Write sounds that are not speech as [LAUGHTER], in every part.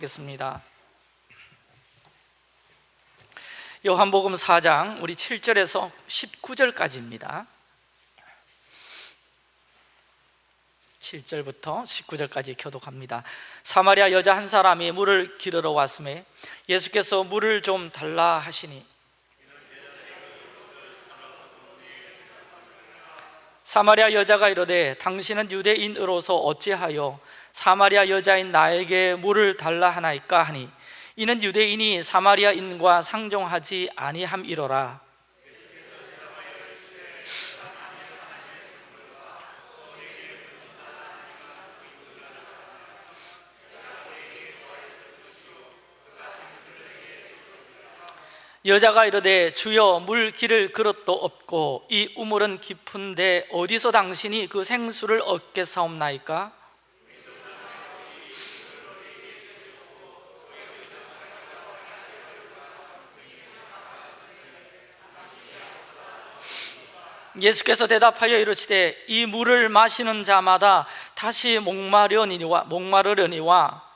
하겠습니다. 요한복음 4장 우리 7절에서 19절까지입니다. 7절부터 19절까지 교독합니다. 사마리아 여자 한 사람이 물을 기르러 왔음에 예수께서 물을 좀 달라 하시니 사마리아 여자가 이르되 당신은 유대인으로서 어찌하여 사마리아 여자인 나에게 물을 달라 하나이까 하니 이는 유대인이 사마리아인과 상종하지 아니함이로라 여자가 이르되 주여 물 기를 그릇도 없고 이 우물은 깊은데 어디서 당신이 그 생수를 얻겠사옵나이까? 예수께서 대답하여 이르시되 이 물을 마시는 자마다 다시 목마르려니와 목마르려니와.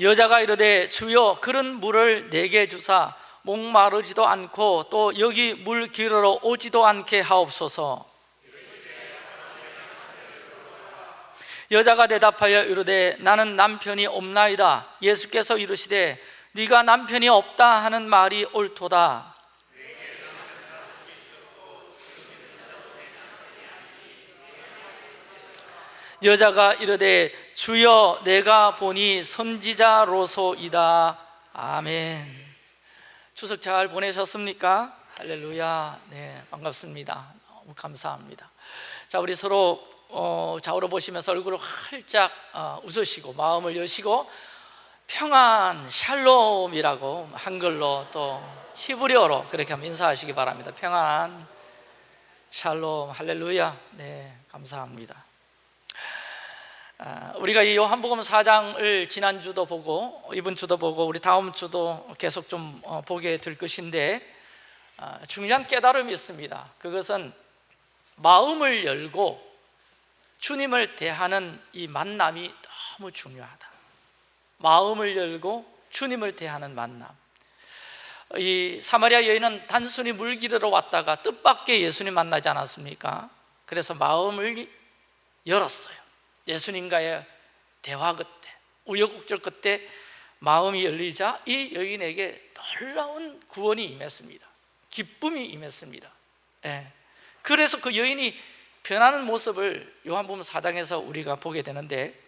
여자가 이르되 주여 그런 물을 내게 주사 목마르지도 않고 또 여기 물 기르러 오지도 않게 하옵소서 여자가 대답하여 이르되 나는 남편이 없나이다. 예수께서 이르시되 네가 남편이 없다 하는 말이 옳도다. 여자가 이르되 주여 내가 보니 선지자로소이다. 아멘. 추석 잘 보내셨습니까? 할렐루야. 네 반갑습니다. 너무 감사합니다. 자 우리 서로 어, 좌우로 보시면서 얼굴을 활짝 어, 웃으시고 마음을 여시고 평안 샬롬이라고 한글로 또 히브리어로 그렇게 한번 인사하시기 바랍니다. 평안 샬롬 할렐루야. 네 감사합니다. 아, 우리가 이 요한복음 4장을 지난주도 보고 이번 주도 보고 우리 다음 주도 계속 좀 어, 보게 될 것인데 아, 중요한 깨달음이 있습니다. 그것은 마음을 열고 주님을 대하는 이 만남이 너무 중요하다. 마음을 열고 주님을 대하는 만남. 이 사마리아 여인은 단순히 물 기르러 왔다가 뜻밖의 예수님 만나지 않았습니까? 그래서 마음을 열었어요. 예수님과의 대화 끝에 우여곡절 끝에 마음이 열리자 이 여인에게 놀라운 구원이 임했습니다. 기쁨이 임했습니다. 예. 그래서 그 여인이 변하는 모습을 요한복음 4장에서 우리가 보게 되는데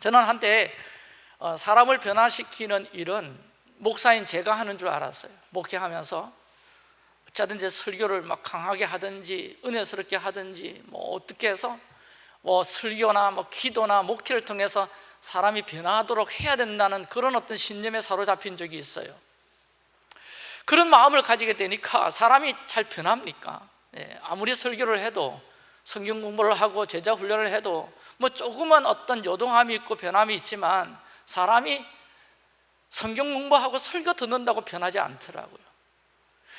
저는 한때 어, 사람을 변화시키는 일은 목사인 제가 하는 줄 알았어요 목회하면서 어쩌든지 설교를 막 강하게 하든지 은혜스럽게 하든지 뭐 어떻게 해서 뭐 설교나 뭐 기도나 목회를 통해서 사람이 변화하도록 해야 된다는 그런 어떤 신념에 사로잡힌 적이 있어요 그런 마음을 가지게 되니까 사람이 잘 변합니까? 네, 아무리 설교를 해도 성경 공부를 하고 제자 훈련을 해도 뭐 조금은 어떤 요동함이 있고 변함이 있지만 사람이 성경 공부하고 설교 듣는다고 변하지 않더라고요.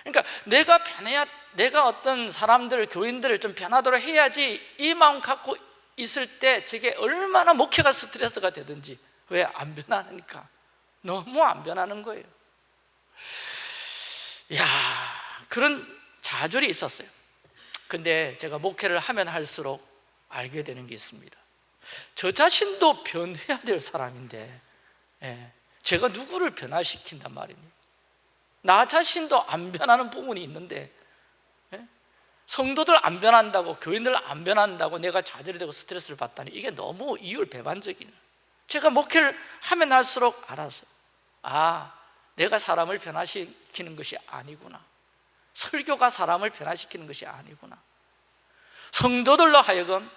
그러니까 내가 변해야 내가 어떤 사람들 교인들을 좀 변하도록 해야지 이 마음 갖고 있을 때 저게 얼마나 목회가 스트레스가 되든지 왜 안 변하니까 너무 안 변하는 거예요. 야 그런 좌절이 있었어요 근데 제가 목회를 하면 할수록 알게 되는 게 있습니다. 저 자신도 변해야 될 사람인데 예, 제가 누구를 변화시킨단 말입니다 나 자신도 안 변하는 부분이 있는데 예? 성도들 안 변한다고 교인들 안 변한다고 내가 좌절이 되고 스트레스를 받다니 이게 너무 이율배반적인. 제가 목회를 하면 할수록 알아서 아 내가 사람을 변화시키는 것이 아니구나. 설교가 사람을 변화시키는 것이 아니구나 성도들로 하여금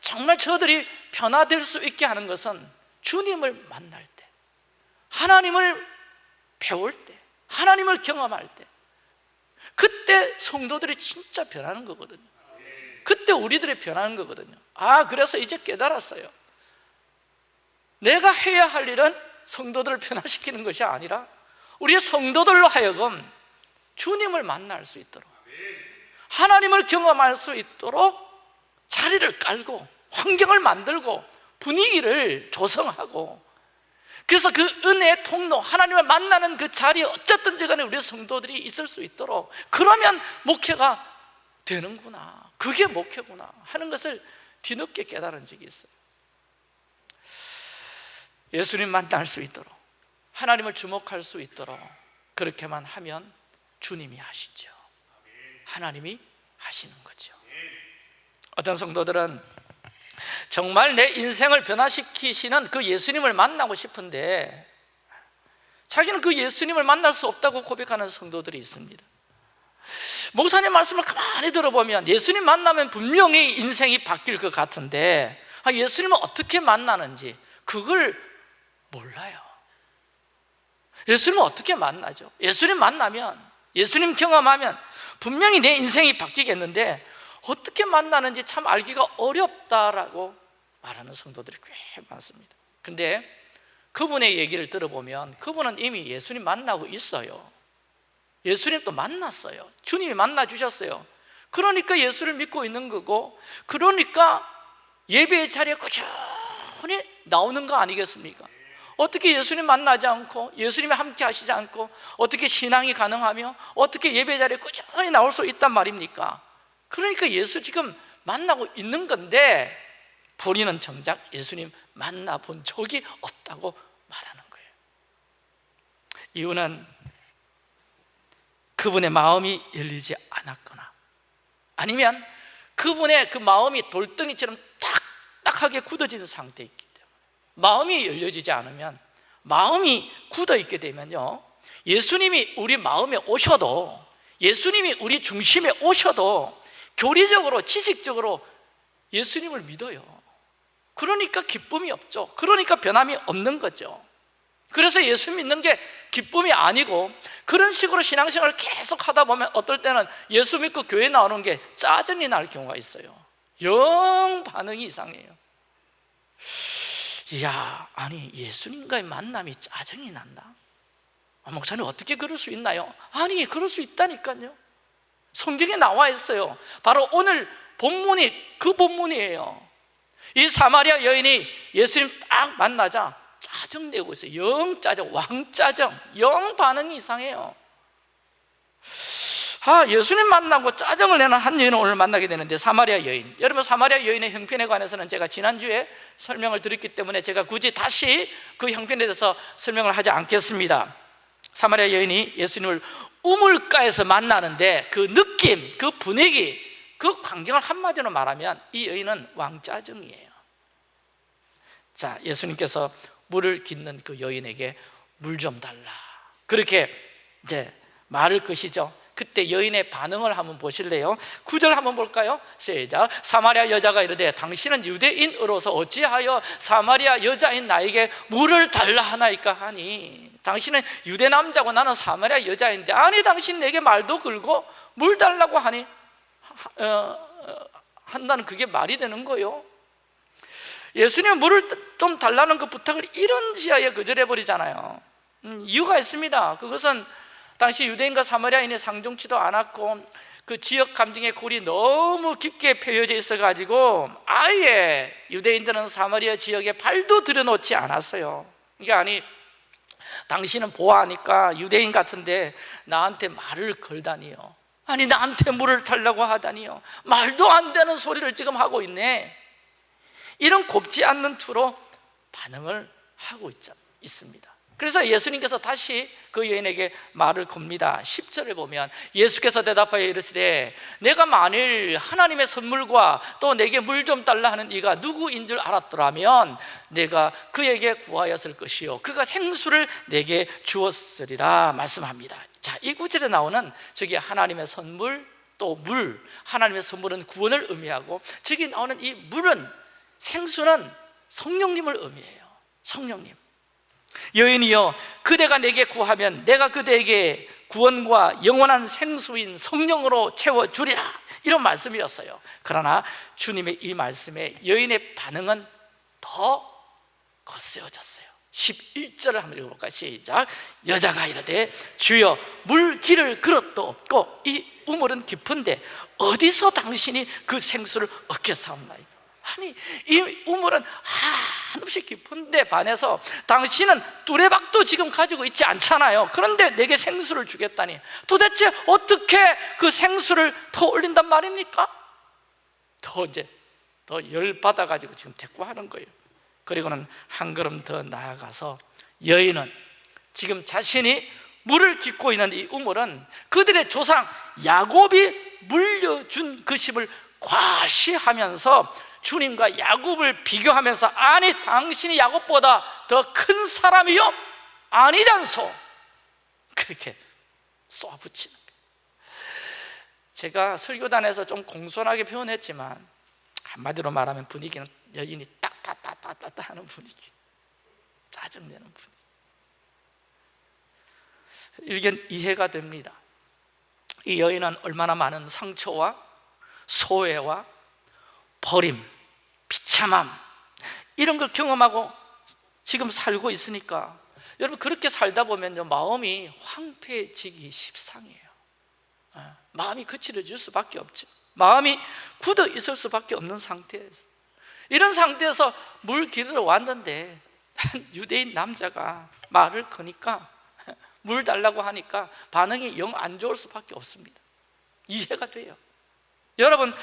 정말 저들이 변화될 수 있게 하는 것은 주님을 만날 때 하나님을 배울 때 하나님을 경험할 때 그때 성도들이 진짜 변하는 거거든요. 그때 우리들이 변하는 거거든요. 아 그래서 이제 깨달았어요. 내가 해야 할 일은 성도들을 변화시키는 것이 아니라 우리의 성도들로 하여금 주님을 만날 수 있도록 하나님을 경험할 수 있도록 자리를 깔고 환경을 만들고 분위기를 조성하고 그래서 그 은혜의 통로 하나님을 만나는 그 자리에 어쨌든지 간에 우리 성도들이 있을 수 있도록 그러면 목회가 되는구나. 그게 목회구나 하는 것을 뒤늦게 깨달은 적이 있어요. 예수님 만날 수 있도록 하나님을 주목할 수 있도록 그렇게만 하면 주님이 하시죠 하나님이 하시는 거죠. 어떤 성도들은 정말 내 인생을 변화시키시는 그 예수님을 만나고 싶은데 자기는 그 예수님을 만날 수 없다고 고백하는 성도들이 있습니다. 목사님 말씀을 가만히 들어보면 예수님 만나면 분명히 인생이 바뀔 것 같은데 아, 예수님을 어떻게 만나는지 그걸 몰라요. 예수님을 어떻게 만나죠? 예수님 만나면 예수님 경험하면 분명히 내 인생이 바뀌겠는데 어떻게 만나는지 참 알기가 어렵다라고 말하는 성도들이 꽤 많습니다. 근데 그분의 얘기를 들어보면 그분은 이미 예수님 만나고 있어요. 예수님 또 만났어요. 주님이 만나 주셨어요. 그러니까 예수를 믿고 있는 거고 그러니까 예배의 자리에 꾸준히 나오는 거 아니겠습니까? 어떻게 예수님 만나지 않고 예수님이 함께 하시지 않고 어떻게 신앙이 가능하며 어떻게 예배 자리에 꾸준히 나올 수 있단 말입니까? 그러니까 예수 지금 만나고 있는 건데 본인은 정작 예수님 만나본 적이 없다고 말하는 거예요 이유는 그분의 마음이 열리지 않았거나 아니면 그분의 그 마음이 돌덩이처럼 딱딱하게 굳어진 상태에 마음이 열려지지 않으면 마음이 굳어 있게 되면요 예수님이 우리 마음에 오셔도 예수님이 우리 중심에 오셔도 교리적으로 지식적으로 예수님을 믿어요. 그러니까 기쁨이 없죠. 그러니까 변함이 없는 거죠. 그래서 예수 믿는 게 기쁨이 아니고 그런 식으로 신앙생활을 계속 하다 보면 어떨 때는 예수 믿고 교회 나오는 게 짜증이 날 경우가 있어요. 영 반응이 이상해요 이야 아니 예수님과의 만남이 짜증이 난다. 아, 목사님 어떻게 그럴 수 있나요? 아니 그럴 수 있다니까요. 성경에 나와 있어요. 바로 오늘 본문이 그 본문이에요. 이 사마리아 여인이 예수님 딱 만나자 짜증내고 있어요. 영 짜증, 왕짜증 영 반응이 이상해요 아, 예수님 만나고 짜증을 내는 한 여인을 오늘 만나게 되는데 사마리아 여인. 여러분 사마리아 여인의 형편에 관해서는 제가 지난주에 설명을 드렸기 때문에 제가 굳이 다시 그 형편에 대해서 설명을 하지 않겠습니다. 사마리아 여인이 예수님을 우물가에서 만나는데 그 느낌, 그 분위기, 그 광경을 한마디로 말하면 이 여인은 왕짜증이에요. 자, 예수님께서 물을 깃는 그 여인에게 물 좀 달라. 그렇게 이제 말을 것이죠 그때 여인의 반응을 한번 보실래요? 구절 한번 볼까요? 시작. 사마리아 여자가 이르되 당신은 유대인으로서 어찌하여 사마리아 여자인 나에게 물을 달라 하나이까 하니? 당신은 유대 남자고 나는 사마리아 여자인데 아니 당신 내게 말도 걸고 물 달라고 하니? 어, 어, 한다는 그게 말이 되는 거요? 예수님 물을 좀 달라는 그 부탁을 이런 지하에 거절해 버리잖아요. 음, 이유가 있습니다. 그것은 당시 유대인과 사마리아인이 상종치도 않았고 그 지역 감정의 골이 너무 깊게 펴여져 있어가지고 아예 유대인들은 사마리아 지역에 발도 들여놓지 않았어요. 이게 아니 당신은 보아하니까 유대인 같은데 나한테 말을 걸다니요. 아니 나한테 물을 달라고 하다니요. 말도 안 되는 소리를 지금 하고 있네. 이런 곱지 않는 투로 반응을 하고 있, 있습니다 그래서 예수님께서 다시 그 여인에게 말을 겁니다. 10절을 보면 예수께서 대답하여 이르시되 내가 만일 하나님의 선물과 또 내게 물 좀 달라 하는 이가 누구인 줄 알았더라면 내가 그에게 구하였을 것이요. 그가 생수를 내게 주었으리라 말씀합니다. 자, 이 구절에 나오는 저기 하나님의 선물 또 물, 하나님의 선물은 구원을 의미하고 저기 나오는 이 물은 생수는 성령님을 의미해요. 성령님 여인이여 그대가 내게 구하면 내가 그대에게 구원과 영원한 생수인 성령으로 채워주리라. 이런 말씀이었어요. 그러나 주님의 이 말씀에 여인의 반응은 더 거세어졌어요. 11절을 한번 읽어볼까 시작. 여자가 이르되 주여 물 길을 그릇도 없고 이 우물은 깊은데 어디서 당신이 그 생수를 얻겠사옵나이까 아니 이 우물은 한없이 깊은데 반해서 당신은 뚜레박도 지금 가지고 있지 않잖아요. 그런데 내게 생수를 주겠다니. 도대체 어떻게 그 생수를 더 올린단 말입니까? 더 이제 더 열받아가지고 지금 대꾸하는 거예요. 그리고는 한 걸음 더 나아가서 여인은 지금 자신이 물을 깃고 있는 이 우물은 그들의 조상 야곱이 물려준 그 십을 과시하면서 주님과 야곱을 비교하면서 아니 당신이 야곱보다 더 큰 사람이요? 아니잖소. 그렇게 쏘아붙이는 제가 설교단에서 좀 공손하게 표현했지만 한마디로 말하면 분위기는 여인이 딱딱딱딱딱 하는 분위기 짜증내는 분위기. 일견 이해가 됩니다. 이 여인은 얼마나 많은 상처와 소외와 버림, 비참함. 이런 걸 경험하고 지금 살고 있으니까 여러분 그렇게 살다 보면 마음이 황폐해지기 십상이에요. 어, 마음이 거칠어질 수밖에 없죠. 마음이 굳어 있을 수밖에 없는 상태에서. 이런 상태에서 물 길으러 왔는데 [LAUGHS] 유대인 남자가 말을 거니까 물 달라고 하니까 반응이 영 안 좋을 수밖에 없습니다. 이해가 돼요. 여러분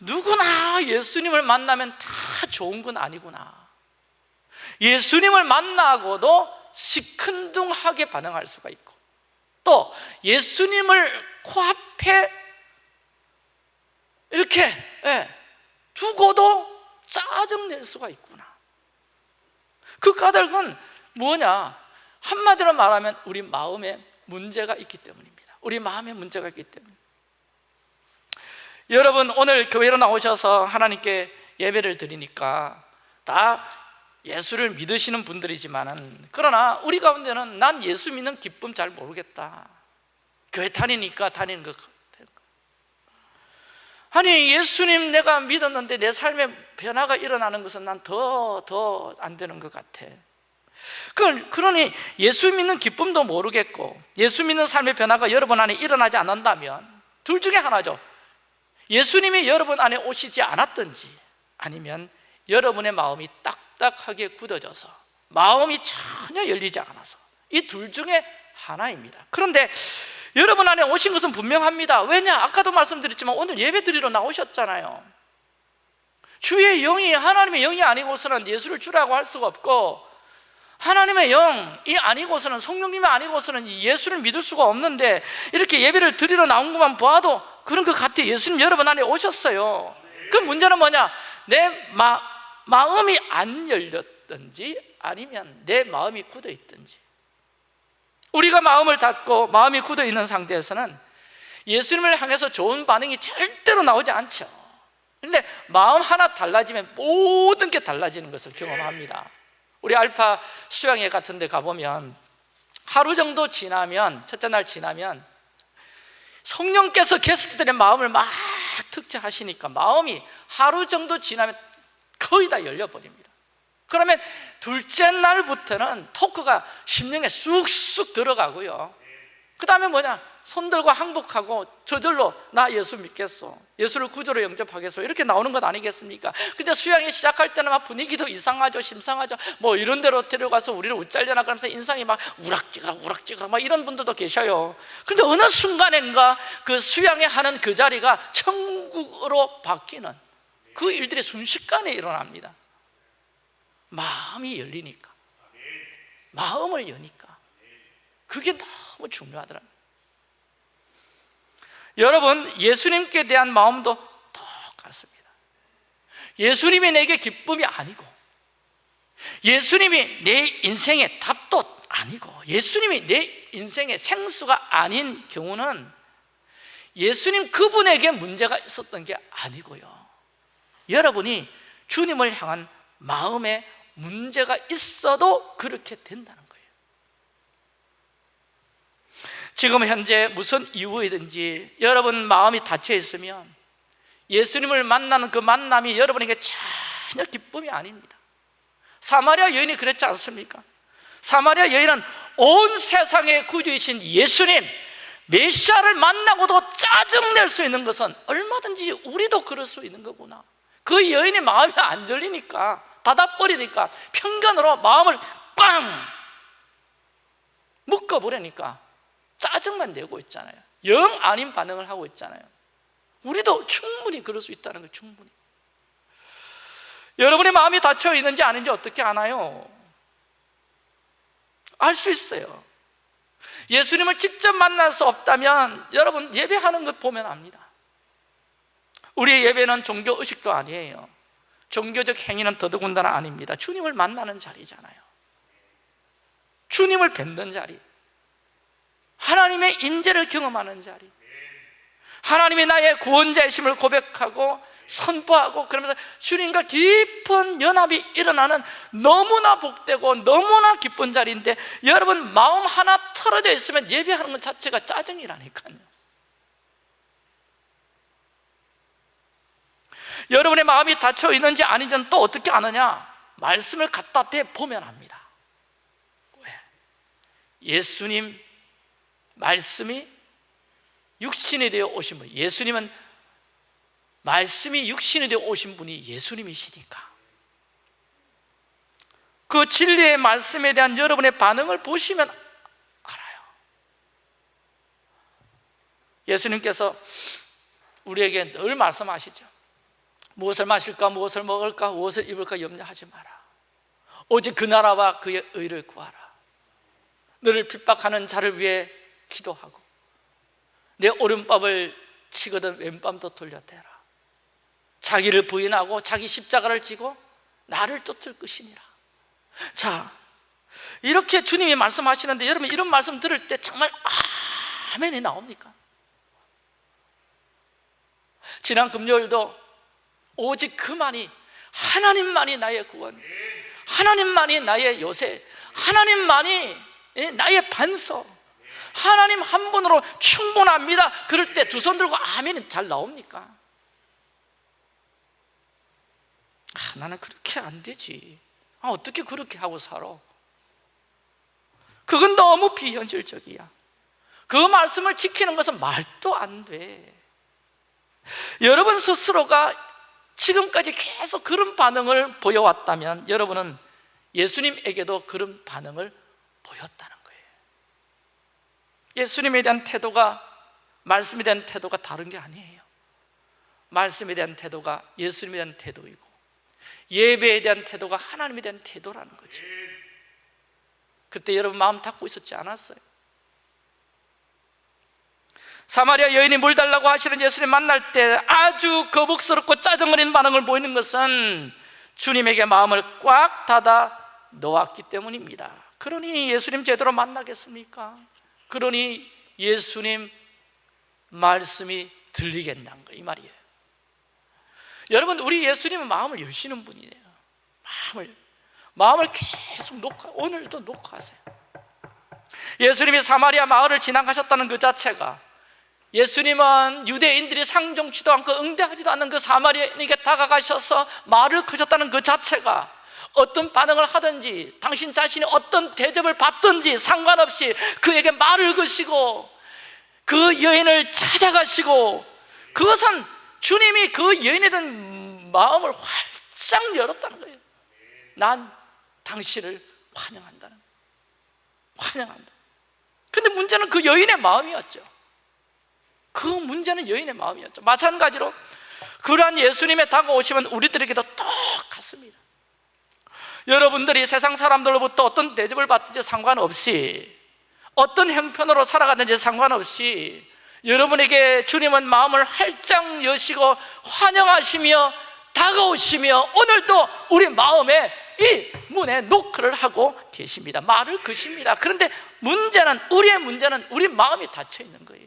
누구나 예수님을 만나면 다 좋은 건 아니구나. 예수님을 만나고도 시큰둥하게 반응할 수가 있고 또 예수님을 코앞에 이렇게 예, 두고도 짜증낼 수가 있구나. 그 까닭은 뭐냐? 한마디로 말하면 우리 마음에 문제가 있기 때문입니다. 우리 마음에 문제가 있기 때문에 여러분 오늘 교회로 나오셔서 하나님께 예배를 드리니까 다 예수를 믿으시는 분들이지만 그러나 우리 가운데는 난 예수 믿는 기쁨 잘 모르겠다. 교회 다니니까 다니는 것 같아. 아니 예수님 내가 믿었는데 내 삶에 변화가 일어나는 것은 난 더 더 안 되는 것 같아. 그러니 예수 믿는 기쁨도 모르겠고 예수 믿는 삶의 변화가 여러분 안에 일어나지 않는다면 둘 중에 하나죠 예수님이 여러분 안에 오시지 않았든지 아니면 여러분의 마음이 딱딱하게 굳어져서 마음이 전혀 열리지 않아서 이 둘 중에 하나입니다. 그런데 여러분 안에 오신 것은 분명합니다. 왜냐? 아까도 말씀드렸지만 오늘 예배 드리러 나오셨잖아요. 주의 영이 하나님의 영이 아니고서는 예수를 주라고 할 수가 없고 하나님의 영이 아니고서는 성령님이 아니고서는 예수를 믿을 수가 없는데 이렇게 예배를 드리러 나온 것만 봐도 그런 것 같아. 예수님 여러분 안에 오셨어요. 그 문제는 뭐냐? 내 마, 마음이 안 열렸든지 아니면 내 마음이 굳어 있든지. 우리가 마음을 닫고 마음이 굳어 있는 상태에서는 예수님을 향해서 좋은 반응이 절대로 나오지 않죠. 그런데 마음 하나 달라지면 모든 게 달라지는 것을 경험합니다. 우리 알파 수양회 같은 데 가보면 하루 정도 지나면 첫째 날 지나면 성령께서 게스트들의 마음을 막 특제하시니까 마음이 하루 정도 지나면 거의 다 열려버립니다. 그러면 둘째 날부터는 토크가 심령에 쑥쑥 들어가고요. 그 다음에 뭐냐 손들고 항복하고 저절로 나 예수 믿겠어 예수를 구조로 영접하겠어 이렇게 나오는 것 아니겠습니까? 근데 수양이 시작할 때는 막 분위기도 이상하죠 심상하죠. 뭐 이런 데로 데려가서 우리를 웃잘려나 그러면서 인상이 막 우락지그라 우락지그라 막 이런 분들도 계셔요. 근데 어느 순간인가 그 수양이 하는 그 자리가 천국으로 바뀌는 그 일들이 순식간에 일어납니다. 마음이 열리니까. 마음을 여니까. 그게 너무 중요하더라고요 여러분 예수님께 대한 마음도 똑같습니다. 예수님이 내게 기쁨이 아니고 예수님이 내 인생의 답도 아니고 예수님이 내 인생의 생수가 아닌 경우는 예수님 그분에게 문제가 있었던 게 아니고요. 여러분이 주님을 향한 마음에 문제가 있어도 그렇게 된다는 지금 현재 무슨 이유이든지 여러분 마음이 닫혀 있으면 예수님을 만나는 그 만남이 여러분에게 전혀 기쁨이 아닙니다 사마리아 여인이 그랬지 않습니까? 사마리아 여인은 온 세상의 구주이신 예수님 메시아를 만나고도 짜증낼 수 있는 것은 얼마든지 우리도 그럴 수 있는 거구나 그 여인의 마음이 안 열리니까 닫아버리니까 편견으로 마음을 빵 묶어버리니까 짜증만 내고 있잖아요. 영 아닌 반응을 하고 있잖아요. 우리도 충분히 그럴 수 있다는 거예요 충분히. 여러분의 마음이 닫혀 있는지 아닌지 어떻게 아나요? 알 수 있어요. 예수님을 직접 만날 수 없다면 여러분 예배하는 것 보면 압니다. 우리의 예배는 종교 의식도 아니에요. 종교적 행위는 더더군다나 아닙니다. 주님을 만나는 자리잖아요. 주님을 뵙는 자리 하나님의 임재를 경험하는 자리. 하나님이 나의 구원자이심을 고백하고 선포하고 그러면서 주님과 깊은 연합이 일어나는 너무나 복되고 너무나 기쁜 자리인데 여러분 마음 하나 틀어져 있으면 예배하는 것 자체가 짜증이라니까요. 여러분의 마음이 닫혀 있는지 아닌지는 또 어떻게 아느냐? 말씀을 갖다 대 보면 합니다. 왜? 예수님 말씀이 육신이 되어 오신 분 예수님은 말씀이 육신이 되어 오신 분이 예수님이시니까. 그 진리의 말씀에 대한 여러분의 반응을 보시면 알아요. 예수님께서 우리에게 늘 말씀하시죠. 무엇을 마실까, 무엇을 먹을까, 무엇을 입을까 염려하지 마라. 오직 그 나라와 그의 의를 구하라. 너를 핍박하는 자를 위해 기도하고 내 오른밤을 치거든 왼밤도 돌려대라 자기를 부인하고 자기 십자가를 지고 나를 쫓을 것이니라 자 이렇게 주님이 말씀하시는데 여러분 이런 말씀 들을 때 정말 아멘이 나옵니까? 지난 금요일도 오직 그만이 하나님만이 나의 구원 하나님만이 나의 요새 하나님만이 나의 반석 하나님 한 분으로 충분합니다 그럴 때 두 손 들고 아멘은 잘 나옵니까? 아, 나는 그렇게 안 되지 아, 어떻게 그렇게 하고 살아? 그건 너무 비현실적이야 그 말씀을 지키는 것은 말도 안돼 여러분 스스로가 지금까지 계속 그런 반응을 보여왔다면 여러분은 예수님에게도 그런 반응을 보였다는 거 예수님에 대한 태도가 말씀에 대한 태도가 다른 게 아니에요 말씀에 대한 태도가 예수님에 대한 태도이고 예배에 대한 태도가 하나님에 대한 태도라는 거죠 그때 여러분 마음 닫고 있었지 않았어요? 사마리아 여인이 물 달라고 하시는 예수님 만날 때 아주 거북스럽고 짜증어린 반응을 보이는 것은 주님에게 마음을 꽉 닫아 놓았기 때문입니다 그러니 예수님 제대로 만나겠습니까? 그러니 예수님 말씀이 들리겠다는 거이 말이에요. 여러분 우리 예수님은 마음을 여시는 분이에요. 마음을 마음을 계속 녹화 오늘도 녹화하세요. 예수님이 사마리아 마을을 지나가셨다는 그 자체가 예수님은 유대인들이 상종치도 않고 응대하지도 않는 그 사마리아인에게 다가가셔서 말을 크셨다는 그 자체가 어떤 반응을 하든지 당신 자신이 어떤 대접을 받든지 상관없이 그에게 말을 거시고 그 여인을 찾아가시고 그것은 주님이 그 여인에 대한 마음을 활짝 열었다는 거예요. 난 당신을 환영한다는 환영한다. 근데 문제는 그 여인의 마음이었죠. 그 문제는 여인의 마음이었죠. 마찬가지로 그러한 예수님의 다가오시면 우리들에게도 똑같습니다 여러분들이 세상 사람들로부터 어떤 대접을 받든지 상관없이 어떤 형편으로 살아가든지 상관없이 여러분에게 주님은 마음을 활짝 여시고 환영하시며 다가오시며 오늘도 우리 마음에 이 문에 노크를 하고 계십니다. 말을 그십니다. 그런데 문제는 우리의 문제는 우리 마음이 닫혀 있는 거예요.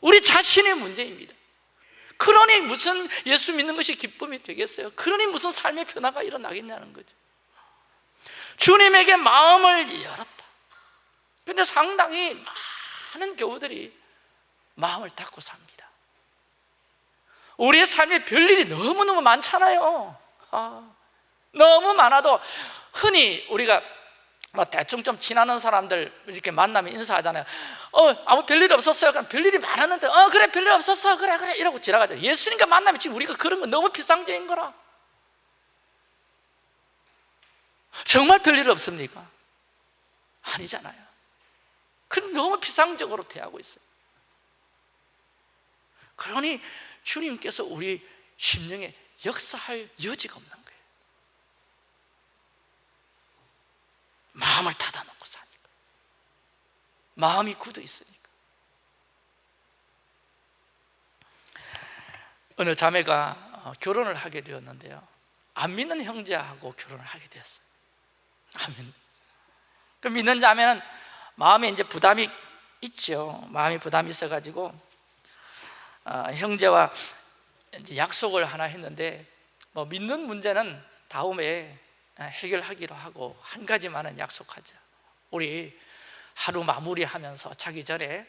우리 자신의 문제입니다 그러니 무슨 예수 믿는 것이 기쁨이 되겠어요? 그러니 무슨 삶의 변화가 일어나겠냐는 거죠. 주님에게 마음을 열었다. 근데 상당히 많은 교우들이 마음을 닫고 삽니다. 우리의 삶에 별일이 너무너무 많잖아요. 아, 너무 많아도 흔히 우리가 뭐 대충 좀 친하는 사람들 이렇게 만나면 인사하잖아요. 어 아무 별일 없었어요? 별일이 많았는데 어 그래 별일 없었어. 그래 그래. 이러고 지나가잖아요 예수님과 만나면 지금 우리가 그런 거 너무 피상적인 거라. 정말 별일 없습니까? 아니잖아요. 그럼 너무 피상적으로 대하고 있어요. 그러니 주님께서 우리 심령에 역사할 여지가 없는 거예요 마음을 닫아놓고 사니까. 마음이 굳어 있으니까. 어느 자매가 어, 결혼을 하게 되었는데요. 안 믿는 형제하고 결혼을 하게 되었어요. 그 믿는 자매는 마음에 이제 부담이 있죠. 마음이 부담이 있어가지고 어, 형제와 약속을 하나 했는데 뭐 믿는 문제는 다음에 해결하기로 하고 한 가지만은 약속하자. 우리 하루 마무리하면서 자기 전에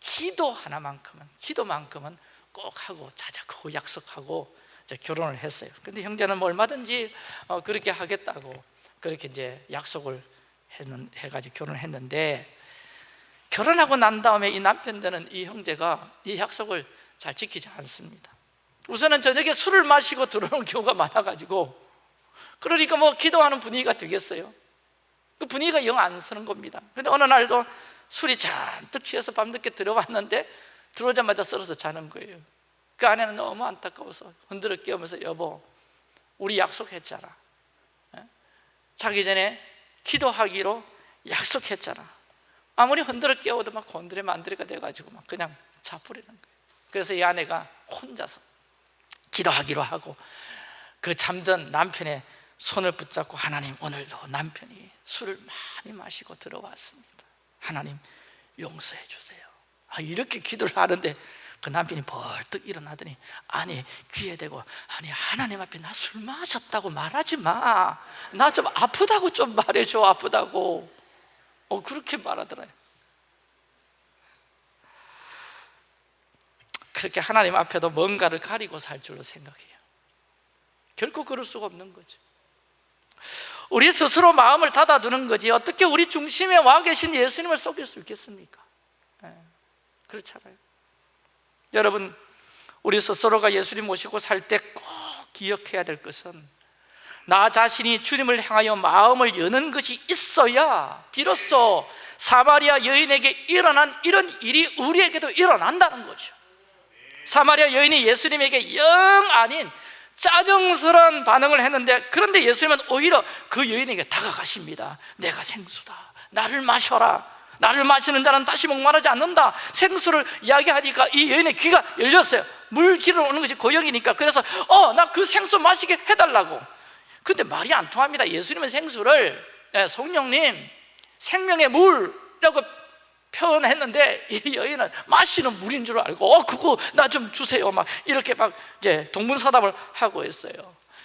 기도 하나만큼은 기도만큼은 꼭 하고 자자. 그거 약속하고 결혼을 했어요. 근데 형제는 뭐 얼마든지 어, 그렇게 하겠다고 그렇게 이제 약속을 했는, 해가지고 결혼을 했는데 결혼하고 난 다음에 이 남편들은 이 형제가 이 약속을 잘 지키지 않습니다. 우선은 저녁에 술을 마시고 들어오는 경우가 많아가지고 그러니까 뭐 기도하는 분위기가 되겠어요? 그 분위기가 영 안 서는 겁니다. 근데 어느 날도 술이 잔뜩 취해서 밤늦게 들어왔는데 들어오자마자 썰어서 자는 거예요. 그 아내는 너무 안타까워서 흔들어 깨우면서 여보 우리 약속했잖아. 예? 자기 전에 기도하기로 약속했잖아. 아무리 흔들어 깨워도 막 곤드레 만드레가 돼가지고 막 그냥 자버리는 거예요. 그래서 이 아내가 혼자서 기도하기로 하고 그 잠든 남편의 손을 붙잡고 하나님 오늘도 남편이 술을 많이 마시고 들어왔습니다. 하나님 용서해 주세요. 아, 이렇게 기도를 하는데 그 남편이 벌떡 일어나더니 아니 귀에 대고 아니 하나님 앞에 나 술 마셨다고 말하지 마 나 좀 아프다고 좀 말해줘 아프다고. 어 그렇게 말하더라요. 그렇게 하나님 앞에도 뭔가를 가리고 살 줄로 생각해요 결코 그럴 수가 없는 거죠. 우리 스스로 마음을 닫아두는 거지 어떻게 우리 중심에 와 계신 예수님을 속일 수 있겠습니까? 네, 그렇잖아요. 여러분 우리 스스로가 예수님 모시고 살 때 꼭 기억해야 될 것은 나 자신이 주님을 향하여 마음을 여는 것이 있어야 비로소 사마리아 여인에게 일어난 이런 일이 우리에게도 일어난다는 거죠. 사마리아 여인이 예수님에게 영 아닌 짜증스러운 반응을 했는데 그런데 예수님은 오히려 그 여인에게 다가가십니다. 내가 생수다. 나를 마셔라. 나를 마시는 자는 다시 목마르지 않는다. 생수를 이야기하니까 이 여인의 귀가 열렸어요. 물 길을 오는 것이 고역이니까. 그래서 어 나 그 생수 마시게 해달라고. 근데 말이 안 통합니다. 예수님은 생수를 예, 성령님 생명의 물이라고 표현했는데 [LAUGHS] 이 여인은 마시는 물인 줄 알고 어 그거 나 좀 주세요. 막 이렇게 막 이제 동문서답을 하고 있어요.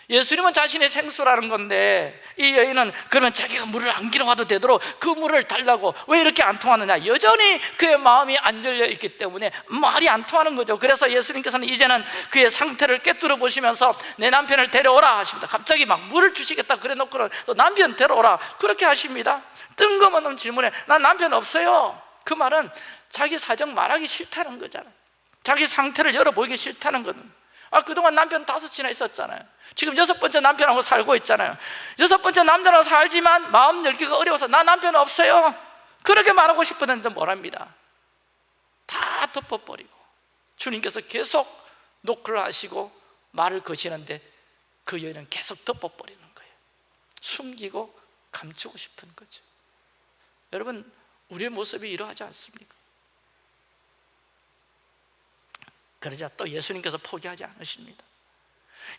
예수님은 자신의 생수라는 건데 이 여인은 그러면 자기가 물을 안 길어와도 되도록 그 물을 달라고 왜 이렇게 안 통하느냐? 여전히 그의 마음이 안 열려 있기 때문에 말이 안 통하는 거죠. 그래서 예수님께서는 이제는 그의 상태를 깨뚫어 보시면서 내 남편을 데려오라 하십니다. 갑자기 막 물을 주시겠다 그래 놓고는 또 남편 데려오라 그렇게 하십니다. 뜬금없는 질문에 난 남편 없어요 그 말은 자기 사정 말하기 싫다는 거잖아요. 자기 상태를 열어보기 싫다는 거는. 아 그동안 남편 다섯이나 있었잖아요. 지금 여섯 번째 남편하고 살고 있잖아요. 여섯 번째 남편하고 살지만 마음 열기가 어려워서 나 남편 없어요. 그렇게 말하고 싶었는데 뭐랍니다. 다 덮어버리고 주님께서 계속 노크를 하시고 말을 거시는데 그 여인은 계속 덮어버리는 거예요. 숨기고 감추고 싶은 거죠. 여러분 우리의 모습이 이러하지 않습니까? 그러자 또 예수님께서 포기하지 않으십니다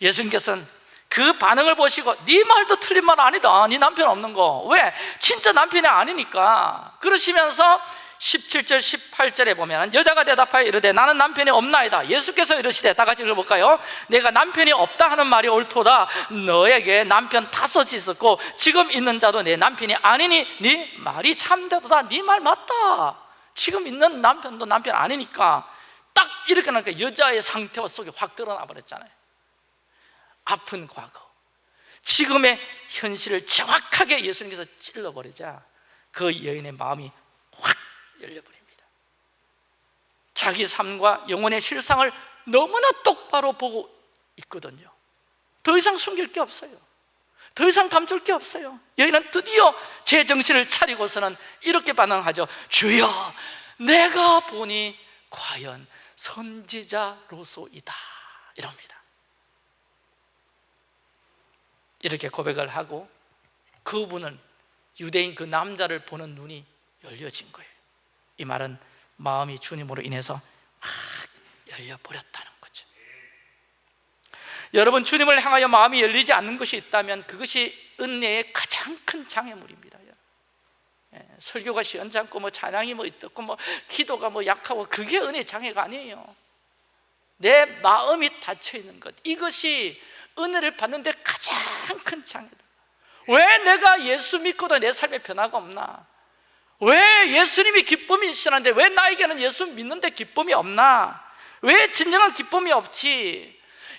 예수님께서는 그 반응을 보시고 네 말도 틀린 말 아니다 네 남편 없는 거 왜? 진짜 남편이 아니니까 그러시면서 17절 18절에 보면 여자가 대답하여 이르되 나는 남편이 없나이다. 예수께서 이르시되 다 같이 읽어볼까요? 내가 남편이 없다 하는 말이 옳도다. 너에게 남편 다섯이 있었고 지금 있는 자도 내 남편이 아니니 네 말이 참되도다. 네 말 맞다. 지금 있는 남편도 남편 아니니까 딱 이렇게 나니까 여자의 상태와 속이 확 드러나 버렸잖아요. 아픈 과거. 지금의 현실을 정확하게 예수님께서 찔러버리자 그 여인의 마음이 확 열려버립니다. 자기 삶과 영혼의 실상을 너무나 똑바로 보고 있거든요. 더 이상 숨길 게 없어요. 더 이상 감출 게 없어요. 여인은 드디어 제 정신을 차리고서는 이렇게 반응하죠. 주여 내가 보니 과연 선지자로소이다. 이럽니다. 이렇게 고백을 하고 그분은 유대인 그 남자를 보는 눈이 열려진 거예요 이 말은 마음이 주님으로 인해서 막 열려버렸다는 거죠. 여러분 주님을 향하여 마음이 열리지 않는 것이 있다면 그것이 은혜의 가장 큰 장애물입니다 예, 설교가 시원찮고 뭐 찬양이 뭐 있고 뭐 기도가 뭐 약하고 그게 은혜 장애가 아니에요. 내 마음이 닫혀 있는 것 이것이 은혜를 받는데 가장 큰 장애다. 왜 내가 예수 믿고도 내 삶에 변화가 없나? 왜 예수님이 기쁨이 시는데 왜 나에게는 예수 믿는데 기쁨이 없나? 왜 진정한 기쁨이 없지?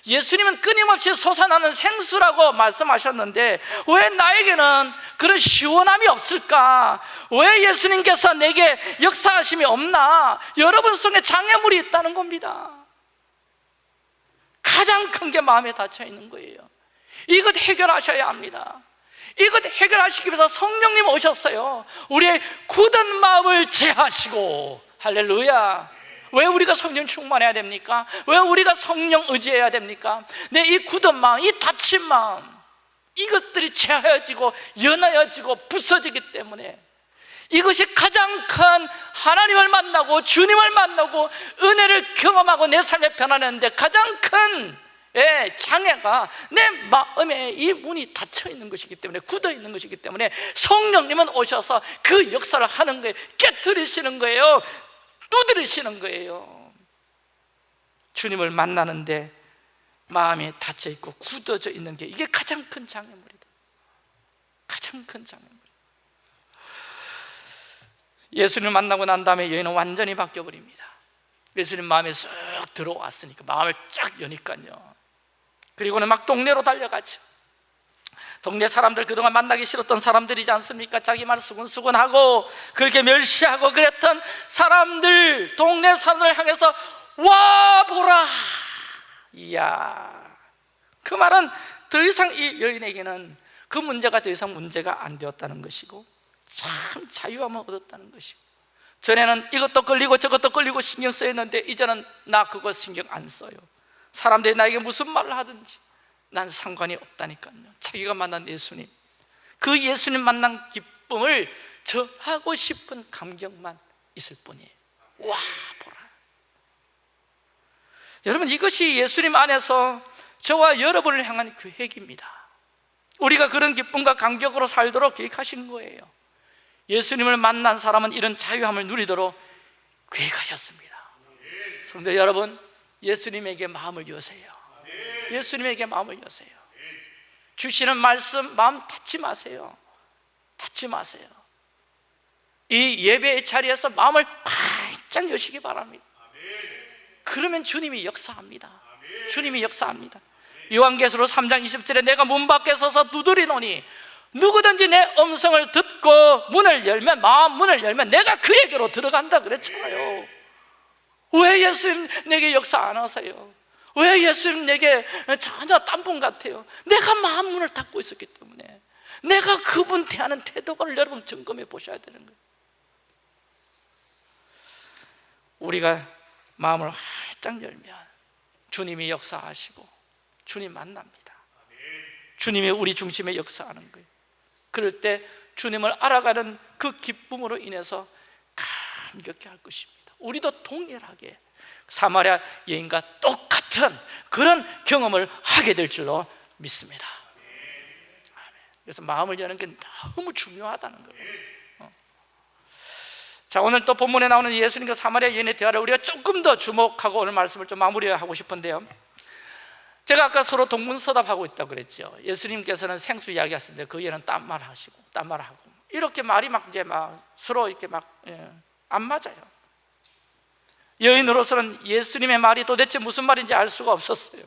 예수님은 끊임없이 솟아나는 생수라고 말씀하셨는데 왜 나에게는 그런 시원함이 없을까? 왜 예수님께서 내게 역사하심이 없나? 여러분 속에 장애물이 있다는 겁니다 가장 큰 게 마음에 닫혀 있는 거예요 이것 해결하셔야 합니다 이것 해결하시기 위해서 성령님 오셨어요 우리의 굳은 마음을 제하시고 할렐루야 왜 우리가 성령 충만해야 됩니까? 왜 우리가 성령 의지해야 됩니까? 내 이 굳은 마음, 이 닫힌 마음 이것들이 제하여지고 연하여지고 부서지기 때문에 이것이 가장 큰 하나님을 만나고 주님을 만나고 은혜를 경험하고 내 삶에 변하는데 가장 큰 예, 장애가 내 마음에 이 문이 닫혀 있는 것이기 때문에 굳어 있는 것이기 때문에 성령님은 오셔서 그 역사를 하는 거예요. 깨뜨리시는 거예요. 두드리시는 거예요. 주님을 만나는데 마음이 닫혀 있고 굳어져 있는 게 이게 가장 큰 장애물이다. 가장 큰 장애물. 예수님을 만나고 난 다음에 여인은 완전히 바뀌어 버립니다. 예수님 마음에 쑥 들어왔으니까 마음을 쫙 여니까요 그리고는 막 동네로 달려가죠. 동네 사람들 그동안 만나기 싫었던 사람들이지 않습니까? 자기 말 수근수근하고 그렇게 멸시하고 그랬던 사람들 동네 사람들 향해서 와 보라! 이야. 그 말은 더 이상 이 여인에게는 그 문제가 더 이상 문제가 안 되었다는 것이고 참 자유함을 얻었다는 것이고 전에는 이것도 끌리고 저것도 끌리고 신경 쓰였는데 이제는 나 그거 신경 안 써요 사람들이 나에게 무슨 말을 하든지 난 상관이 없다니까요. 자기가 만난 예수님. 그 예수님 만난 기쁨을 저 하고 싶은 감격만 있을 뿐이에요. 와 보라. 여러분 이것이 예수님 안에서 저와 여러분을 향한 계획입니다. 우리가 그런 기쁨과 감격으로 살도록 계획하신 거예요. 예수님을 만난 사람은 이런 자유함을 누리도록 계획하셨습니다. 성도 여러분 예수님에게 마음을 여세요. 예수님에게 마음을 여세요. 주시는 말씀 마음 닫지 마세요. 닫지 마세요. 이 예배의 자리에서 마음을 활짝 여시기 바랍니다. 그러면 주님이 역사합니다. 주님이 역사합니다. 요한계시록 3장 20절에 내가 문 밖에 서서 두드리노니 누구든지 내 음성을 듣고 문을 열면 마음 문을 열면 내가 그에게로 들어간다 그랬잖아요 왜 예수님 내게 역사 안 하세요? 왜 예수님 내게 전혀 딴분 같아요? 내가 마음 문을 닫고 있었기 때문에. 내가 그분 대하는 태도를 여러분 점검해 보셔야 되는 거예요. 우리가 마음을 활짝 열면 주님이 역사하시고 주님 만납니다. 주님이 우리 중심에 역사하는 거예요. 그럴 때 주님을 알아가는 그 기쁨으로 인해서 감격해 할 것입니다 우리도 동일하게 사마리아 여인과 똑같은 그런 경험을 하게 될 줄로 믿습니다. 그래서 마음을 여는 게 너무 중요하다는 거예요. 어. 자 오늘 또 본문에 나오는 예수님과 사마리아 여인의 대화를 우리가 조금 더 주목하고 오늘 말씀을 좀 마무리하고 싶은데요. 제가 아까 서로 동문서답하고 있다고 그랬죠. 예수님께서는 생수 이야기하셨는데 그 얘는 딴말 하시고 딴 말 하고. 이렇게 말이 막 이제 막 서로 이렇게 막안 예, 맞아요 여인으로서는 예수님의 말이 도대체 무슨 말인지 알 수가 없었어요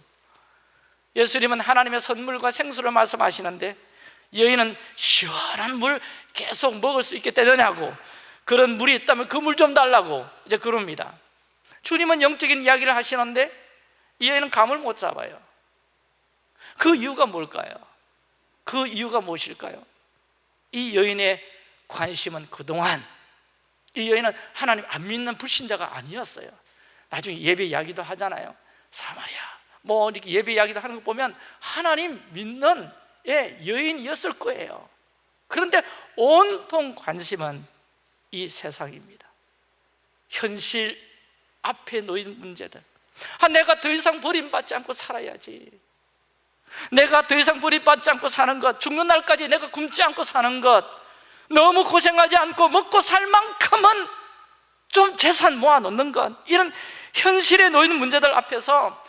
예수님은 하나님의 선물과 생수를 말씀하시는데 여인은 시원한 물 계속 먹을 수 있게 되느냐고 그런 물이 있다면 그 물 좀 달라고 이제 그럽니다 주님은 영적인 이야기를 하시는데 이 여인은 감을 못 잡아요 그 이유가 뭘까요? 그 이유가 무엇일까요? 이 여인의 관심은 그동안 이 여인은 하나님 안 믿는 불신자가 아니었어요. 나중에 예배 이야기도 하잖아요. 사마리아 뭐 이렇게 예배 이야기도 하는 거 보면 하나님 믿는 예, 여인이었을 거예요. 그런데 온통 관심은 이 세상입니다. 현실 앞에 놓인 문제들. 아, 내가 더 이상 버림받지 않고 살아야지. 내가 더 이상 버림받지 않고 사는 것 죽는 날까지 내가 굶지 않고 사는 것 너무 고생하지 않고 먹고 살 만큼은 좀 재산 모아놓는 것. 이런 현실에 놓이는 문제들 앞에서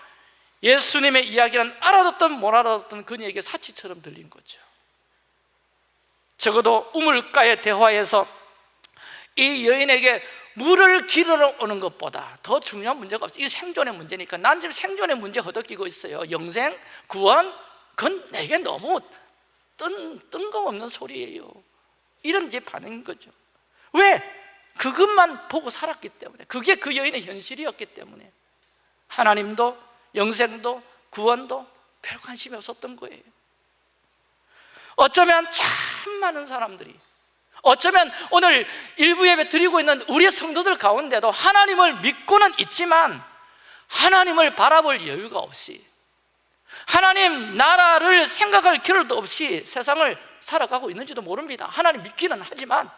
예수님의 이야기는 알아듣든 못 알아듣든 그녀에게 사치처럼 들린 거죠. 적어도 우물가의 대화에서 이 여인에게 물을 길러 오는 것보다 더 중요한 문제가 없어요. 이 생존의 문제니까. 난 지금 생존의 문제 허덕이고 있어요. 영생, 구원, 그건 내게 너무 뜬, 뜬금없는 소리예요 이런 이제 반응인 거죠. 왜? 그것만 보고 살았기 때문에. 그게 그 여인의 현실이었기 때문에. 하나님도 영생도 구원도 별 관심이 없었던 거예요. 어쩌면 참 많은 사람들이 어쩌면 오늘 일부 예배 드리고 있는 우리 성도들 가운데도 하나님을 믿고는 있지만 하나님을 바라볼 여유가 없이 하나님 나라를 생각할 겨를도 없이 세상을 살아가고 있는지도 모릅니다. 하나님 믿기는 하지만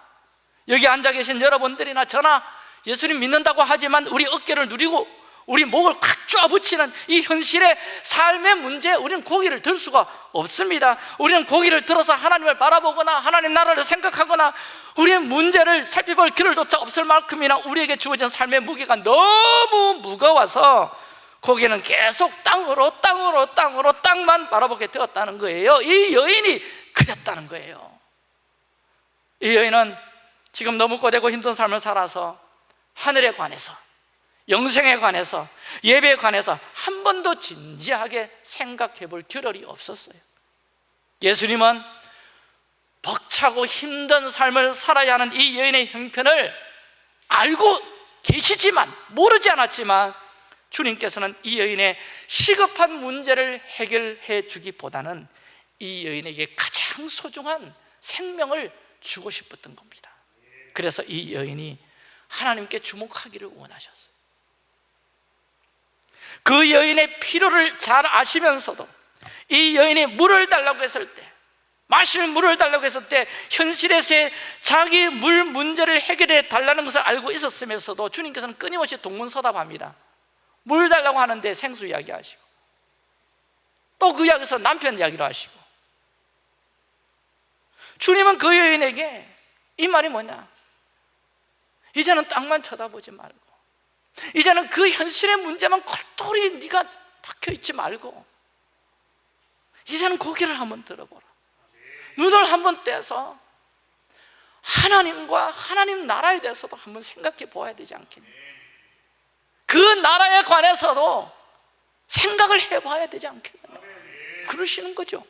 여기 앉아 계신 여러분들이나 저나 예수님 믿는다고 하지만 우리 어깨를 누리고 우리 목을 꽉 쪼아붙이는 이 현실의 삶의 문제에 우리는 고개를 들 수가 없습니다. 우리는 고개를 들어서 하나님을 바라보거나 하나님 나라를 생각하거나 우리의 문제를 살펴볼 길을 조차 없을 만큼이나 우리에게 주어진 삶의 무게가 너무 무거워서 고개는 계속 땅으로 땅으로 땅으로 땅만 바라보게 되었다는 거예요. 이 여인이 그랬다는 거예요. 이 여인은 지금 너무 고되고 힘든 삶을 살아서 하늘에 관해서 영생에 관해서 예배에 관해서 한 번도 진지하게 생각해 볼 겨를이 없었어요. 예수님은 벅차고 힘든 삶을 살아야 하는 이 여인의 형편을 알고 계시지만 모르지 않았지만 주님께서는 이 여인의 시급한 문제를 해결해 주기보다는 이 여인에게 가장 소중한 생명을 주고 싶었던 겁니다. 그래서 이 여인이 하나님께 주목하기를 원하셨어요. 그 여인의 필요를 잘 아시면서도 이 여인이 물을 달라고 했을 때 마실 물을 달라고 했을 때 현실에서의 자기 물 문제를 해결해 달라는 것을 알고 있었으면서도 주님께서는 끊임없이 동문서답합니다 물 달라고 하는데 생수 이야기하시고 또 그 이야기에서 남편 이야기를 하시고. 주님은 그 여인에게 이 말이 뭐냐? 이제는 땅만 쳐다보지 말고 이제는 그 현실의 문제만 골똘히 네가 박혀있지 말고 이제는 고개를 한번 들어보라. 눈을 한번 떼서 하나님과 하나님 나라에 대해서도 한번 생각해 보아야 되지 않겠니? 그 나라에 관해서도 생각을 해봐야 되지 않겠느냐. 그러시는 거죠.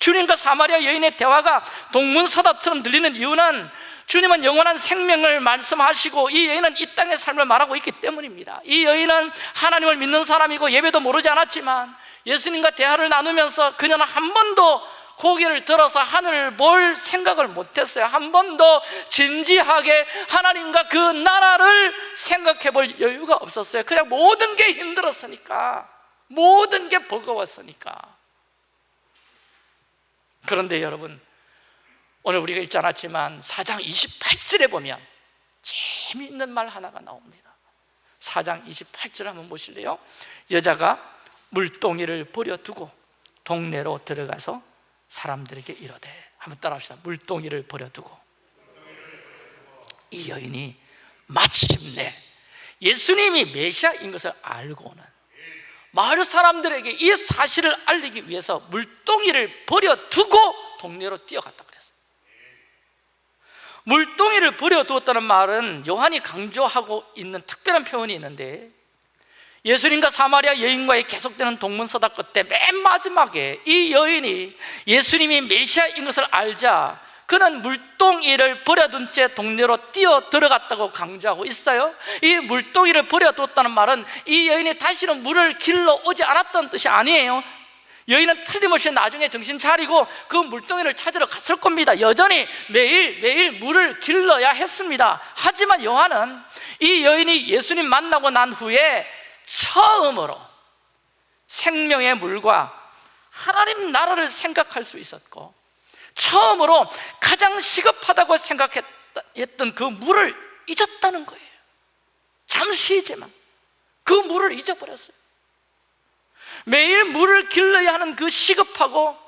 주님과 사마리아 여인의 대화가 동문서답처럼 들리는 이유는 주님은 영원한 생명을 말씀하시고 이 여인은 이 땅의 삶을 말하고 있기 때문입니다. 이 여인은 하나님을 믿는 사람이고 예배도 모르지 않았지만 예수님과 대화를 나누면서 그녀는 한 번도 고개를 들어서 하늘을 볼 생각을 못했어요. 한 번도 진지하게 하나님과 그 나라를 생각해 볼 여유가 없었어요. 그냥 모든 게 힘들었으니까 모든 게 버거웠으니까. 그런데 여러분 오늘 우리가 읽지 않았지만 4장 28절에 보면 재미있는 말 하나가 나옵니다. 4장 28절 한번 보실래요? 여자가 물동이를 버려두고 동네로 들어가서 사람들에게 이러되. 한번 따라합시다. 물동이를 버려두고. 이 여인이 마침내 예수님이 메시아인 것을 알고는 마을 사람들에게 이 사실을 알리기 위해서 물동이를 버려두고 동네로 뛰어갔다 그랬어요. 물동이를 버려두었다는 말은 요한이 강조하고 있는 특별한 표현이 있는데 예수님과 사마리아 여인과의 계속되는 동문서다 끝에 맨 마지막에 이 여인이 예수님이 메시아인 것을 알자 그는 물동이를 버려둔 채 동네로 뛰어 들어갔다고 강조하고 있어요. 이 물동이를 버려뒀다는 말은 이 여인이 다시는 물을 길러 오지 않았던 뜻이 아니에요. 여인은 틀림없이 나중에 정신 차리고 그 물동이를 찾으러 갔을 겁니다. 여전히 매일 매일 물을 길러야 했습니다. 하지만 요한은 이 여인이 예수님 만나고 난 후에 처음으로 생명의 물과 하나님 나라를 생각할 수 있었고 처음으로 가장 시급하다고 생각했던 그 물을 잊었다는 거예요. 잠시이지만 그 물을 잊어버렸어요. 매일 물을 길러야 하는 그 시급하고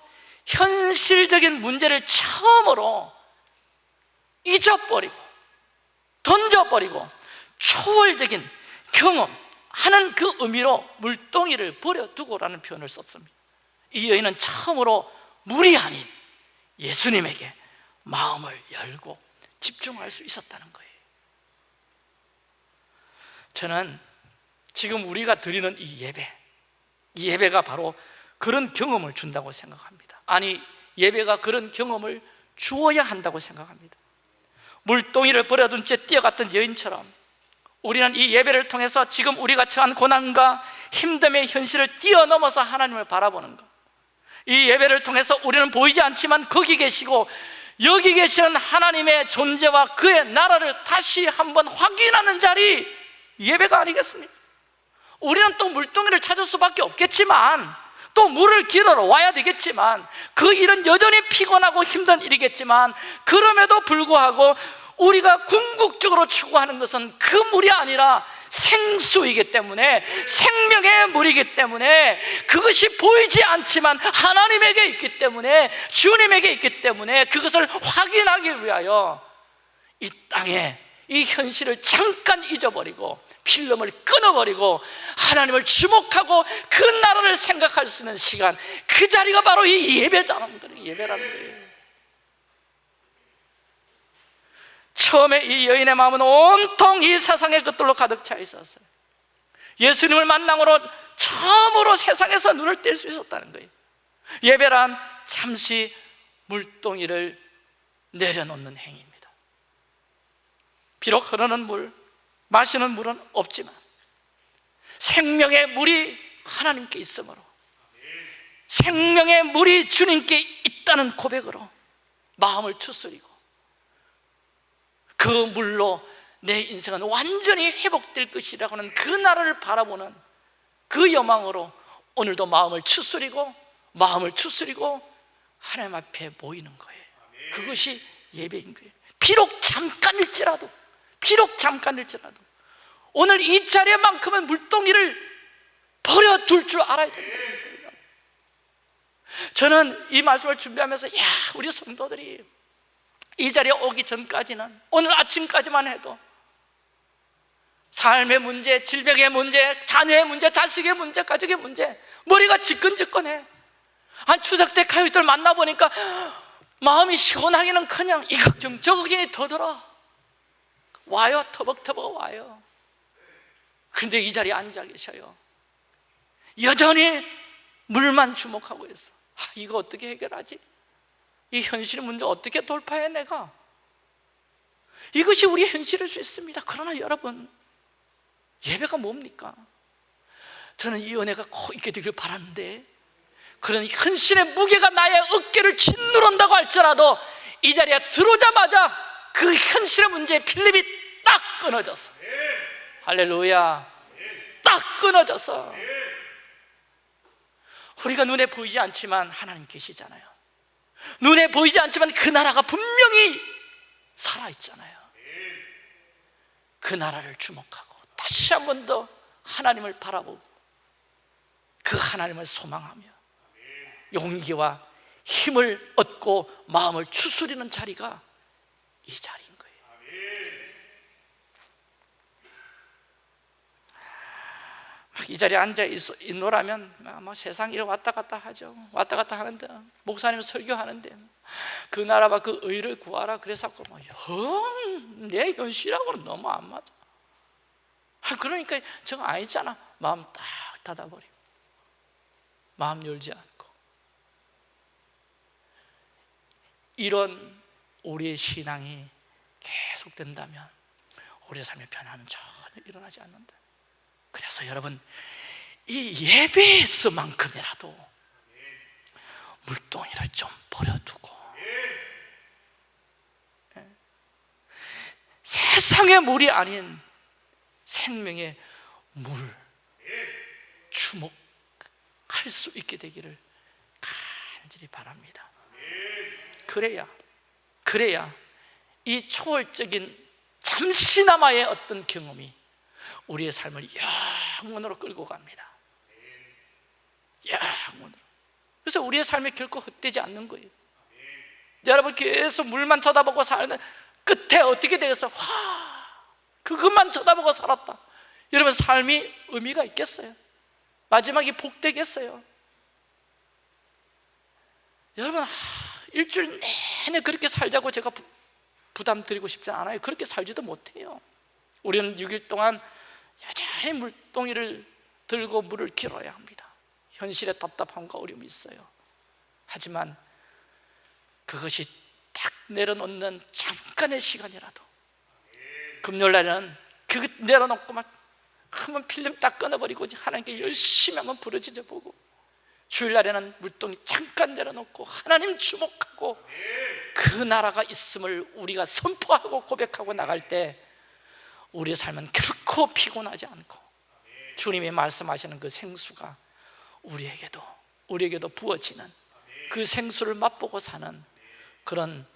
현실적인 문제를 처음으로 잊어버리고 던져버리고 초월적인 경험 하는 그 의미로 물동이를 버려두고라는 표현을 썼습니다. 이 여인은 처음으로 물이 아닌 예수님에게 마음을 열고 집중할 수 있었다는 거예요. 저는 지금 우리가 드리는 이 예배 이 예배가 바로 그런 경험을 준다고 생각합니다. 아니 예배가 그런 경험을 주어야 한다고 생각합니다. 물동이를 버려둔 채 뛰어갔던 여인처럼 우리는 이 예배를 통해서 지금 우리가 처한 고난과 힘듦의 현실을 뛰어넘어서 하나님을 바라보는 것. 이 예배를 통해서 우리는 보이지 않지만 거기 계시고 여기 계시는 하나님의 존재와 그의 나라를 다시 한번 확인하는 자리 예배가 아니겠습니까? 우리는 또 물동이를 찾을 수밖에 없겠지만 또 물을 길어러 와야 되겠지만 그 일은 여전히 피곤하고 힘든 일이겠지만 그럼에도 불구하고 우리가 궁극적으로 추구하는 것은 그 물이 아니라 생수이기 때문에 생명의 물이기 때문에 그것이 보이지 않지만 하나님에게 있기 때문에 주님에게 있기 때문에 그것을 확인하기 위하여 이 땅에 이 현실을 잠깐 잊어버리고 필름을 끊어버리고 하나님을 주목하고 그 나라를 생각할 수 있는 시간 그 자리가 바로 이 예배라는 거예요 예배라는 거예요 처음에 이 여인의 마음은 온통 이 세상의 것들로 가득 차 있었어요. 예수님을 만남으로 처음으로 세상에서 눈을 뗄 수 있었다는 거예요. 예배란 잠시 물동이를 내려놓는 행위입니다. 비록 흐르는 물, 마시는 물은 없지만 생명의 물이 하나님께 있으므로 생명의 물이 주님께 있다는 고백으로 마음을 추스리고 그 물로 내 인생은 완전히 회복될 것이라고 하는 그 나라를 바라보는 그 여망으로 오늘도 마음을 추스리고 마음을 추스리고 하나님 앞에 모이는 거예요. 그것이 예배인 거예요. 비록 잠깐일지라도 비록 잠깐일지라도 오늘 이 자리만큼은 물동이를 버려둘 줄 알아야 된다. 저는 이 말씀을 준비하면서 야 우리 성도들이 이 자리에 오기 전까지는 오늘 아침까지만 해도 삶의 문제, 질병의 문제, 자녀의 문제, 자식의 문제, 가족의 문제 머리가 지끈지끈해. 한 추석 때 가요들 만나보니까 마음이 시원하기는 그냥 이 걱정 저 걱정이 더 들어 와요 터벅터벅 와요. 그런데 이 자리에 앉아 계셔요. 여전히 물만 주목하고 있어. 아, 이거 어떻게 해결하지? 이 현실 문제 어떻게 돌파해 내가? 이것이 우리 현실일 수 있습니다. 그러나 여러분 예배가 뭡니까? 저는 이 은혜가 꼭 있게 되길 바라는데 그런 헌신의 무게가 나의 어깨를 짓누른다고 할지라도 이 자리에 들어오자마자 그 현실의 문제의 필립이 딱 끊어졌어 할렐루야. 딱 끊어졌어 우리가 눈에 보이지 않지만 하나님 계시잖아요 눈에 보이지 않지만 그 나라가 분명히 살아있잖아요. 그 나라를 주목하고 다시 한 번 더 하나님을 바라보고 그 하나님을 소망하며 용기와 힘을 얻고 마음을 추스리는 자리가 이 거예요 이 자리에 앉아 있노라면 뭐 세상 일 왔다 갔다 하죠. 왔다 갔다 하는데 목사님 설교하는데 그 나라와 그 의를 구하라 그래서 뭐내 현실하고는 너무 안 맞아. 아, 그러니까 저거 아니잖아. 마음 딱 닫아버리고 마음 열지 않고. 이런 우리의 신앙이 계속된다면 우리의 삶의 변화는 전혀 일어나지 않는다 그래서 여러분 이 예배에서만큼이라도 물동이를 좀 버려두고 예. 세상의 물이 아닌 생명의 물 주목할 수 있게 되기를 간절히 바랍니다 그래야 그래야 이 초월적인 잠시나마의 어떤 경험이 우리의 삶을 영원으로 끌고 갑니다. 영원으로. 그래서 우리의 삶이 결코 헛되지 않는 거예요. 여러분 계속 물만 쳐다보고 살는 끝에 어떻게 되겠어? 와 그것만 쳐다보고 살았다. 여러분 삶이 의미가 있겠어요? 마지막이 복되겠어요? 여러분 일주일 내내 그렇게 살자고 제가 부, 부담 드리고 싶지 않아요. 그렇게 살지도 못해요. 우리는 6일 동안 여전히 물동이를 들고 물을 길어야 합니다. 현실에 답답함과 어려움이 있어요. 하지만 그것이 딱 내려놓는 잠깐의 시간이라도 금요일날은 그것 내려놓고 막 한번 필름 딱 끊어버리고 하나님께 열심히 한번 부르짖어 보고 주일날에는 물동이 잠깐 내려놓고 하나님 주목하고 그 나라가 있음을 우리가 선포하고 고백하고 나갈 때 우리의 삶은 결코 피곤하지 않고 주님이 말씀하시는 그 생수가 우리에게도 우리에게도 부어지는 그 생수를 맛보고 사는 그런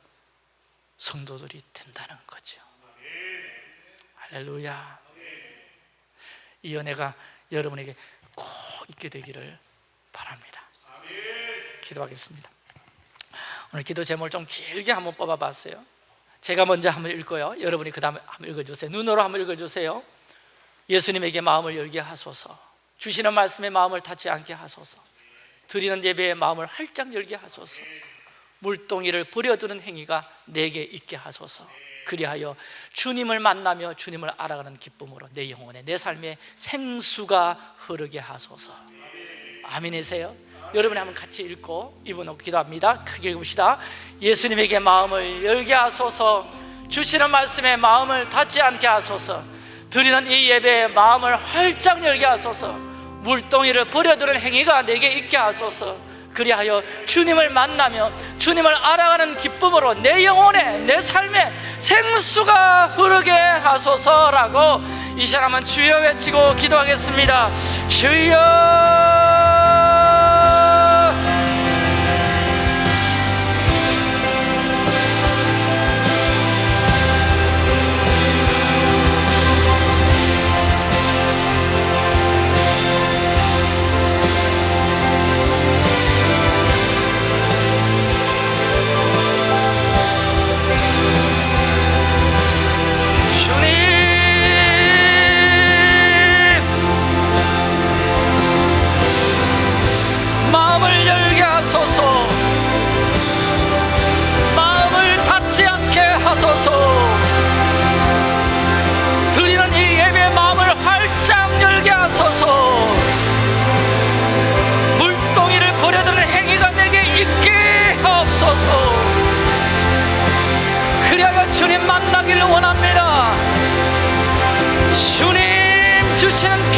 성도들이 된다는 거죠. 할렐루야. 이 은혜가 여러분에게 꼭 있게 되기를 바랍니다. 기도하겠습니다. 오늘 기도 제목을 좀 길게 한번 뽑아봤어요. 제가 먼저 한번 읽고요. 여러분이 그 다음에 한번 읽어주세요. 눈으로 한번 읽어주세요 예수님에게 마음을 열게 하소서. 주시는 말씀에 마음을 닫지 않게 하소서. 드리는 예배에 마음을 활짝 열게 하소서. 물동이를 버려두는 행위가 내게 있게 하소서. 그리하여 주님을 만나며 주님을 알아가는 기쁨으로 내 영혼에 내 삶에 생수가 흐르게 하소서. 아멘이세요? 여러분이 한번 같이 읽고 이분하고 기도합니다. 크게 읽읍시다. 예수님에게 마음을 열게 하소서. 주시는 말씀에 마음을 닫지 않게 하소서 드리는 이 예배에 마음을 활짝 열게 하소서. 물동이를 버려두는 행위가 내게 있게 하소서. 그리하여 주님을 만나며 주님을 알아가는 기쁨으로 내 영혼에 내 삶에 생수가 흐르게 하소서라고 이 시간 은 주여 외치고 기도하겠습니다. 주여 원